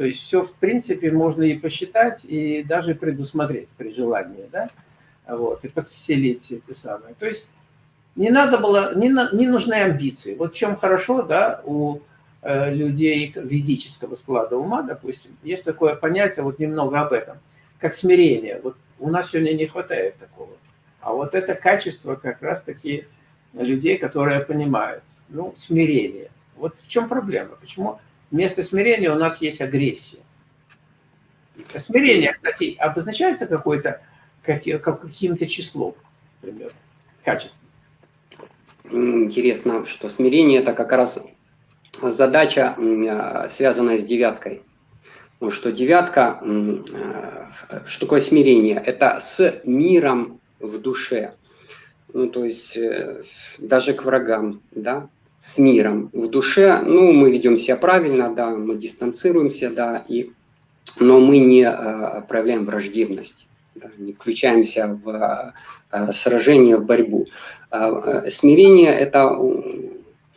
То есть все, в принципе, можно и посчитать, и даже предусмотреть при желании, да, вот, и подселить эти самые. То есть не надо было, не, не нужны амбиции. Вот в чем хорошо, да, у э, людей ведического склада ума, допустим, есть такое понятие, вот немного об этом, как смирение. Вот у нас сегодня не хватает такого. А вот это качество как раз-таки людей, которые понимают, ну, смирение. Вот в чем проблема? Почему вместо смирения у нас есть агрессия? Смирение, кстати, обозначается какой-то каким-то числом, например, качеством. Интересно, что смирение – это как раз задача, а, связанная с девяткой. Что девятка, а, что такое смирение? Это с миром в душе. Ну, то есть э, даже к врагам, да, с миром в душе. Ну, мы ведем себя правильно, да, мы дистанцируемся, да, и, но мы не а, проявляем враждебность не включаемся в э, сражение, в борьбу. А, э, смирение – это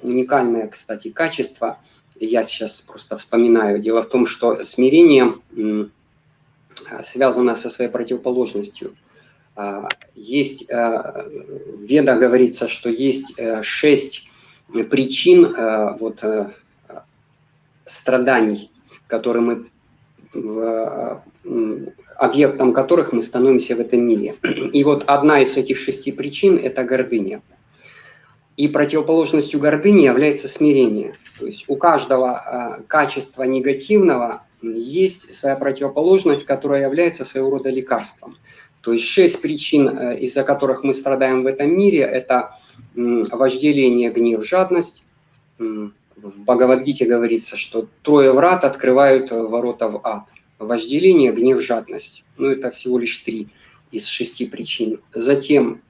уникальное, кстати, качество. Я сейчас просто вспоминаю. Дело в том, что смирение связано со своей противоположностью. А, есть, э, в Ведах говорится, что есть шесть причин вот, страданий, которые мы объектом которых мы становимся в этом мире. И вот одна из этих шести причин – это гордыня. И противоположностью гордыни является смирение. То есть у каждого э, качества негативного есть своя противоположность, которая является своего рода лекарством. То есть шесть причин, э, из-за которых мы страдаем в этом мире, это э, вожделение, гнев, жадность. В Бхагавадгите говорится, что трое врат открывают ворота в ад вожделение, гнев, жадность. Ну, это всего лишь три из шести причин. Затем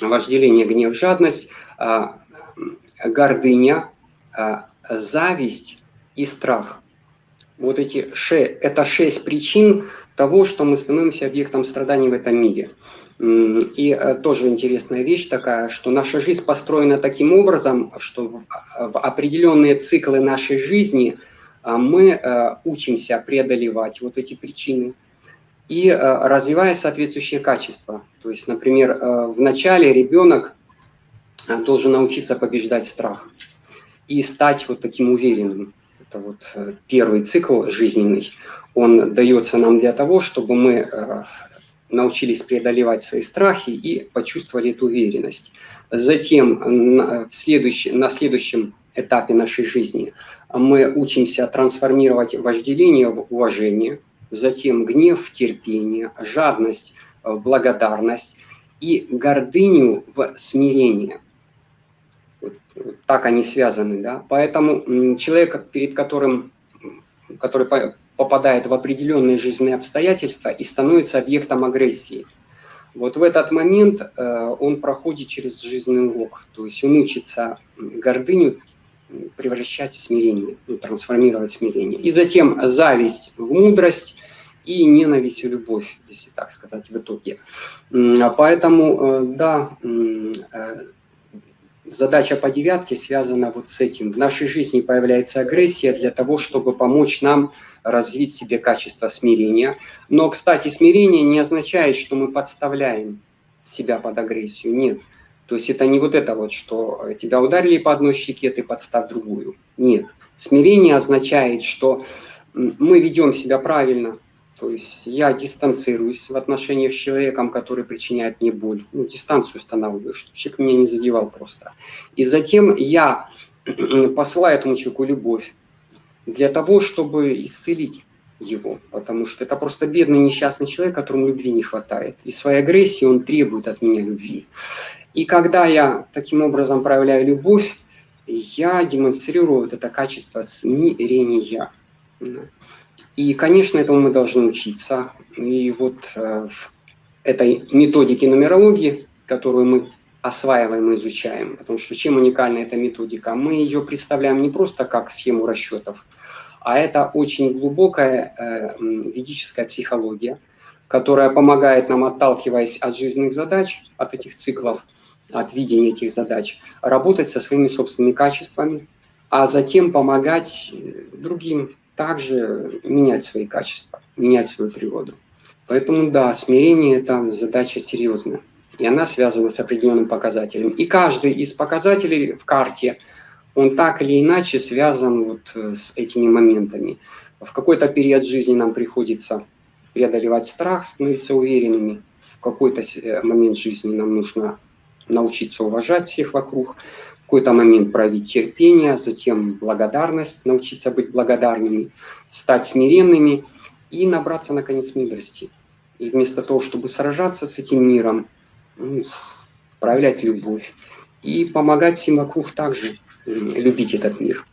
вожделение, гнев, жадность, а, гордыня, а, зависть и страх. Вот эти ше, это шесть причин того, что мы становимся объектом страданий в этом мире. И э, тоже интересная вещь такая, что наша жизнь построена таким образом, что в определенные циклы нашей жизни – а мы э, учимся преодолевать вот эти причины и э, развивая соответствующие качества. То есть, например, в начале ребенок должен научиться побеждать страх и стать вот таким уверенным. Это вот первый цикл жизненный. Он дается нам для того, чтобы мы научились преодолевать свои страхи и почувствовали эту уверенность. Затем в следующий, на следующем этапе нашей жизни мы учимся трансформировать вожделение в уважение, затем гнев в терпение, жадность в благодарность и гордыню в смирение. Вот, вот так они связаны. Да? Поэтому человек, перед которым, который попадает в определенные жизненные обстоятельства и становится объектом агрессии, вот в этот момент э, он проходит через жизненный урок, то есть он учится гордыню превращать в смирение, ну, трансформировать смирение. И затем зависть в мудрость и ненависть в любовь, если так сказать, в итоге. А поэтому, э, да, э, задача по девятке связана вот с этим. В нашей жизни появляется агрессия для того, чтобы помочь нам развить себе качество смирения. Но, кстати, смирение не означает, что мы подставляем себя под агрессию. Нет. То есть это не вот это вот, что тебя ударили по одной щеке, ты подстав другую. Нет. Смирение означает, что мы ведем себя правильно, то есть я дистанцируюсь в отношениях с человеком, который причиняет мне боль. Ну, дистанцию устанавливаю, чтобы человек меня не задевал просто. И затем я посылаю этому человеку любовь для того, чтобы исцелить его, потому что это просто бедный несчастный человек, которому любви не хватает. И своей агрессией он требует от меня любви. И когда я таким образом проявляю любовь, я демонстрирую вот это качество смирения. И, конечно, этому мы должны учиться. И вот э, в этой методике нумерологии, которую мы осваиваем и изучаем, потому что чем уникальна эта методика? Мы ее представляем не просто как схему расчетов, а это очень глубокая э, ведическая психология, которая помогает нам, отталкиваясь от жизненных задач, от этих циклов, от видения этих задач, работать со своими собственными качествами, а затем помогать другим также менять свои качества, менять свою природу. Поэтому да, смирение – это задача серьезная, и она связана с определенным показателем. И каждый из показателей в карте, он так или иначе связан вот э, с этими моментами. В какой-то период жизни нам приходится преодолевать страх, становиться уверенными. В какой-то э, момент жизни нам нужно научиться уважать всех вокруг, какой-то момент проявить терпение, затем благодарность, научиться быть благодарными, стать смиренными и набраться, наконец, мудрости. И вместо того, чтобы сражаться с этим миром, ну, проявлять любовь и помогать всем вокруг также любить этот мир.